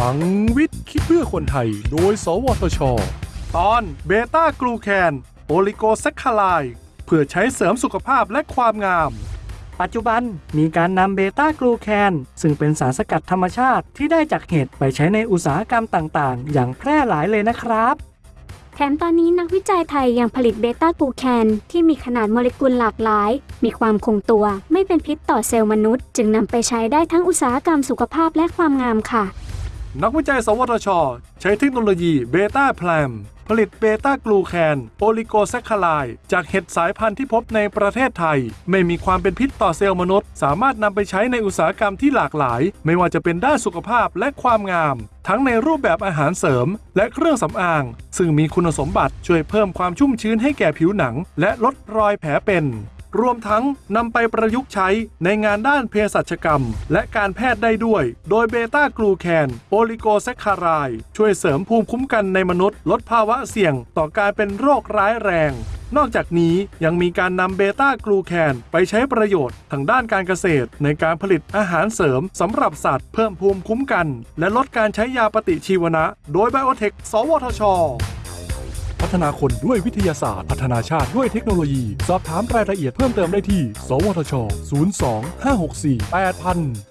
ลังวิทย์คิดเพื่อคนไทย โดย สวทช ตอนเบต้ากลูแคนโอลิโกแซคคาไลเพื่อใช้เสริมสุขภาพและความงาม ปัจจุบันมีการนำเบต้ากลูแคน ซึ่งเป็นสารสกัดธรรมชาติที่ได้จากเห็ดไปใช้ในอุตสาหกรรมต่างๆ อย่างแพร่หลายเลยนะครับ แถมตอนนี้นักวิจัยไทยยังผลิตเบต้ากลูแคนที่มีขนาดโมเลกุลหลากหลาย มีความคงตัว ไม่เป็นพิษต่อเซลล์มนุษย์ จึงนำไปใช้ได้ทั้งอุตสาหกรรมสุขภาพและความงามค่ะ นักวิจัย สวทช ใช้เทคโนโลยีเบต้าแพลมผลิตเบต้ากลูแคนโอลิโกแซคคาไลจากเห็ดสายพันธุ์ที่พบในประเทศไทย ไม่มีความเป็นพิษต่อเซลล์มนุษย์ สามารถนำไปใช้ในอุตสาหกรรมที่หลากหลาย ไม่ว่าจะเป็นด้านสุขภาพและความงาม ทั้งในรูปแบบอาหารเสริม และเครื่องสำอาง ซึ่งมีคุณสมบัติช่วยเพิ่มความชุ่มชื้นให้แก่ผิวหนัง และลดรอยแผลเป็น รวมทั้งนำไปประยุกต์ใช้ในงานด้านเภสัชกรรม และการแพทย์ได้ด้วย โดยเบต้ากลูแคนโอลิโกแซคคาราย ช่วยเสริมภูมิคุ้มกันในมนุษย์ ลดภาวะเสี่ยงต่อการเป็นโรคร้ายแรง นอกจากนี้ยังมีการนำเบต้ากลูแคนไปใช้ประโยชน์ทางด้านการเกษตร ในการผลิตอาหารเสริมสำหรับสัตว์เพิ่มภูมิคุ้มกัน และลดการใช้ยาปฏิชีวนะ โดยไบโอเทค สวทช พัฒนาคนด้วยวิทยาศาสตร์ พัฒนาชาติด้วยเทคโนโลยี สอบถามรายละเอียดเพิ่มเติมได้ที่ สวทช 02 564 8000